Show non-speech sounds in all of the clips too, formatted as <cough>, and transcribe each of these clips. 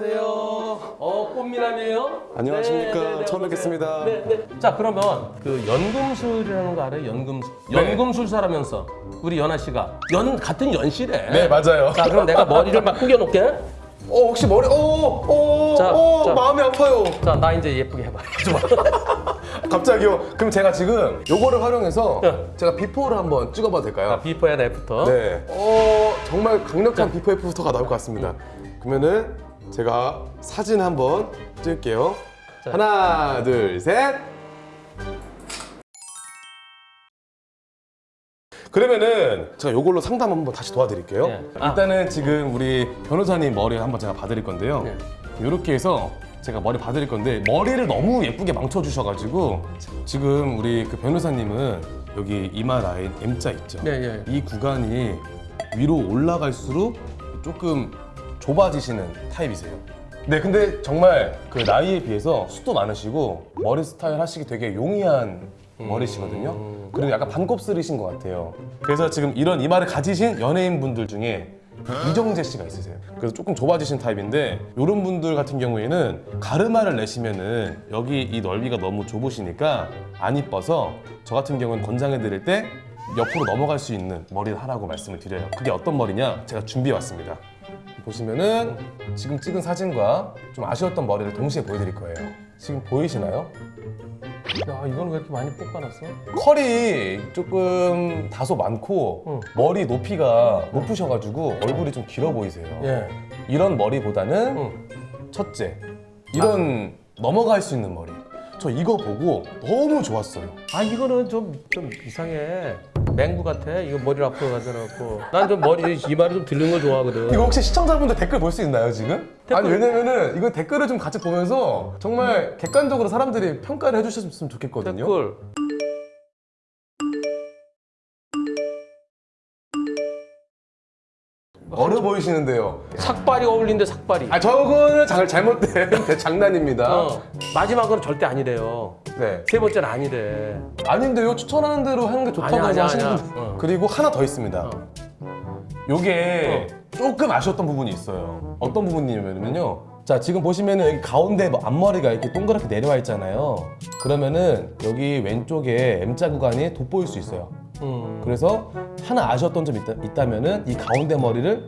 안녕하세요. 어, 꽃미남이에요? 안녕하십니까. 네, 네, 네, 처음 뵙겠습니다. 네, 네. 자, 그러면 그 연금술이라는 거 알아요? 연금술. 네. 연금술사라면서 우리 연아 씨가 연 같은 연씨래. 네, 맞아요. 자, 그럼 내가 머리를 막 구겨 놓게. 어, 혹시 머리, 어, 어, 자, 어, 자. 마음이 아파요. 자, 나 이제 예쁘게 해봐. <laughs> 좋아. <laughs> 갑자기요. 그럼 제가 지금 요거를 활용해서 네. 제가 before를 한번 찍어봐도 될까요? 자, before and after. 네. 어, 정말 강력한 비포 애프터가 나올 것 같습니다. 그러면은 제가 사진 한번 찍을게요. 자. 하나, 둘, 셋. 그러면은 제가 요걸로 상담 한번 다시 도와드릴게요. 네. 아. 일단은 지금 우리 변호사님 머리 한번 제가 봐드릴 건데요. 네. 이렇게 해서 제가 머리 봐드릴 건데 머리를 너무 예쁘게 망쳐주셔가지고 지금 우리 그 변호사님은 여기 이마 라인 M자 있죠? 네, 예. 이 구간이 위로 올라갈수록 조금 좁아지시는 타입이세요. 네, 근데 정말 그 나이에 비해서 숱도 많으시고 머리 스타일 하시기 되게 용이한 머리시거든요. 그리고 약간 반곱슬이신 것 같아요. 그래서 지금 이런 이마를 가지신 연예인분들 중에 이정재 씨가 있으세요. 그래서 조금 좁아지신 타입인데 이런 분들 같은 경우에는 가르마를 내시면은 여기 이 넓이가 너무 좁으시니까 안 이뻐서 저 같은 경우는 권장해 드릴 때 옆으로 넘어갈 수 있는 머리를 하라고 말씀을 드려요. 그게 어떤 머리냐? 제가 준비해 왔습니다. 보시면은 지금 찍은 사진과 좀 아쉬웠던 머리를 동시에 보여드릴 거예요. 지금 보이시나요? 야, 이건 왜 이렇게 많이 뽑아놨어? 컬이 조금 다소 많고 응. 머리 높이가 높으셔가지고 얼굴이 좀 길어 보이세요. 예. 이런 머리보다는 응. 첫째 이런 넘어갈 수 있는 머리. 저 이거 보고 너무 좋았어요. 아 이거는 좀 좀 이상해 맹구 같아 이거 머리를 앞으로 가져놓고 난 좀 머리 이마를 좀 들는 걸 좋아하거든 이거 혹시 시청자분들 댓글 볼 수 있나요 지금? 댓글. 아니 왜냐면은 이거 댓글을 좀 같이 보면서 정말 객관적으로 사람들이 평가를 해주셨으면 좋겠거든요. 댓글 어려 보이시는데요. 삭발이 어울린대 삭발이 아 저거는 잘, 잘못된 <laughs> 장난입니다. 어, 마지막으로 절대 아니래요 네. 세 번째는 아니래 아닌데요. 추천하는 대로 하는 게 좋다고 아니야, 하시는 아니야. 분들. 어. 그리고 하나 더 있습니다. 어. 요게 조금 아쉬웠던 부분이 있어요. 어떤 부분이냐면요. 자 지금 보시면은 여기 가운데 뭐 앞머리가 이렇게 동그랗게 내려와 있잖아요. 그러면은 여기 왼쪽에 M자 구간이 돋보일 수 있어요. 음. 그래서 하나 아쉬웠던 점이 있다, 있다 면은 이 가운데 머리를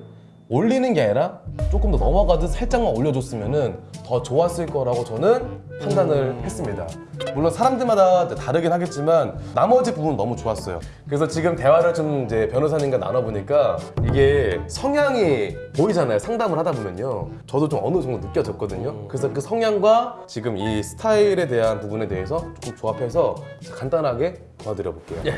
올리는 게 아니라 조금 더 넘어가듯 살짝만 올려줬으면 은 더 좋았을 거라고 저는 판단을 했습니다. 물론 사람들마다 다르긴 하겠지만 나머지 부분은 너무 좋았어요. 그래서 지금 대화를 좀 이제 변호사님과 나눠보니까 이게 성향이 보이잖아요. 상담을 하다 보면요. 저도 좀 어느 정도 느껴졌거든요. 그래서 그 성향과 지금 이 스타일에 대한 부분에 대해서 조금 조합해서 간단하게 도와드려 볼게요.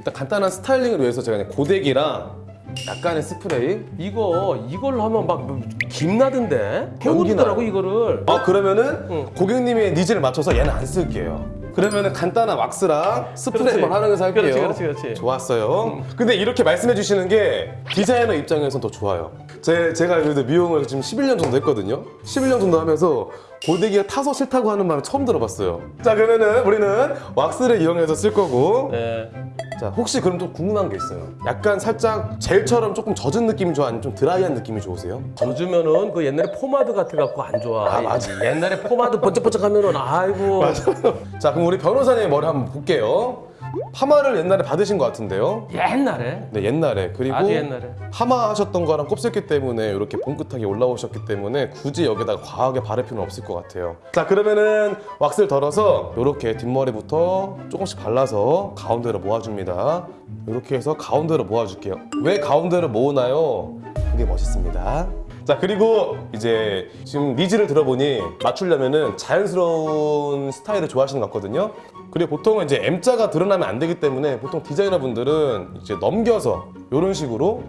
일단 간단한 styling을 위해서 제가 그냥 고데기랑 약간의 스프레이 이거 이걸로 하면 막 김나던데 해오르더라고 나요. 이거를 어 그러면은 응. 고객님의 needs를 맞춰서 얘는 안 쓸게요 그러면은 간단한 왁스랑 스프레이만 그렇지. 활용해서 할게요 그렇지, 그렇지, 그렇지. 좋았어요 근데 이렇게 말씀해 주시는 게 디자이너 입장에서는 더 좋아요 제, 제가 그래도 미용을 지금 11년 정도 했거든요 11년 정도 하면서 고데기가 타서 싫다고 하는 말을 처음 들어봤어요 자 그러면은 우리는 왁스를 이용해서 쓸 거고 네. 자 혹시 그럼 좀 궁금한 게 있어요 약간 살짝 젤처럼 조금 젖은 느낌이 좋아 아니면 좀 드라이한 느낌이 좋으세요? 젖으면은 그 옛날에 포마드 같아 갖고 안 좋아. 아, 맞아. 옛날에 포마드 번쩍번쩍 하면은 아이고. <laughs> 자 그럼 우리 변호사님의 머리 한번 볼게요 파마를 옛날에 받으신 것 같은데요? 옛날에? 네 옛날에. 그리고 아주 옛날에. 파마 하셨던 거랑 곱슬기 때문에 이렇게 봉긋하게 올라오셨기 때문에 굳이 여기다가 과하게 바를 필요는 없을 것 같아요. 자 그러면은 왁스를 덜어서 이렇게 뒷머리부터 조금씩 발라서 가운데로 모아줍니다. 이렇게 해서 가운데로 모아줄게요. 왜 가운데로 모으나요? 그게 멋있습니다 자 그리고 이제 지금 needs를 들어보니 맞추려면은 자연스러운 스타일을 좋아하시는 것 같거든요. 그리고 보통은 이제 M자가 드러나면 안 되기 때문에 보통 디자이너분들은 이제 넘겨서 이런 식으로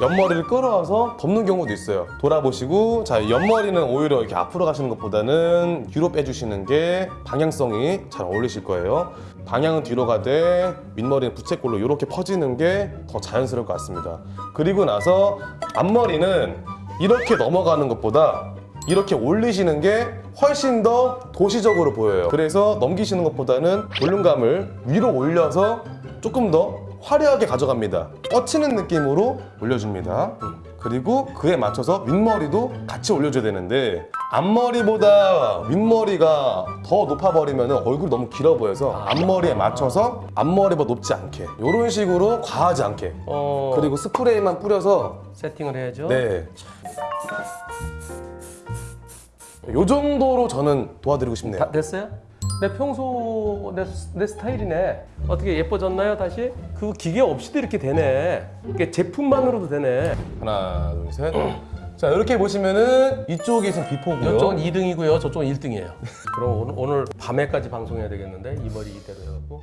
옆머리를 끌어와서 덮는 경우도 있어요. 돌아보시고 자 옆머리는 오히려 이렇게 앞으로 가시는 것보다는 뒤로 빼주시는 게 방향성이 잘 어울리실 거예요. 방향은 뒤로 가되 윗머리는 부채꼴로 이렇게 퍼지는 게 더 자연스러울 것 같습니다. 그리고 나서 앞머리는 이렇게 넘어가는 것보다 이렇게 올리시는 게 훨씬 더 도시적으로 보여요 그래서 넘기시는 것보다는 볼륨감을 위로 올려서 조금 더 화려하게 가져갑니다. 뻗치는 느낌으로 올려줍니다. 그리고 그에 맞춰서 윗머리도 같이 올려줘야 되는데 앞머리보다 윗머리가 더 높아버리면 얼굴이 너무 길어 보여서 앞머리에 맞춰서 앞머리보다 높지 않게 이런 식으로 과하지 않게 어, 그리고 스프레이만 뿌려서 세팅을 해야죠. 네. 요 정도로 저는 도와드리고 싶네요. 다 됐어요? 내 평소 내, 내 스타일이네. 어떻게 예뻐졌나요 다시? 그 기계 없이도 이렇게 되네. 이게 제품만으로도 되네. 하나, 둘, 셋. 자, 이렇게 보시면은 이쪽이 지금 비포고요. 이쪽은 2등이고요. 저쪽은 1등이에요. <laughs> 그럼 오늘, 오늘 밤에까지 방송해야 되겠는데 이 머리 이대로 해갖고.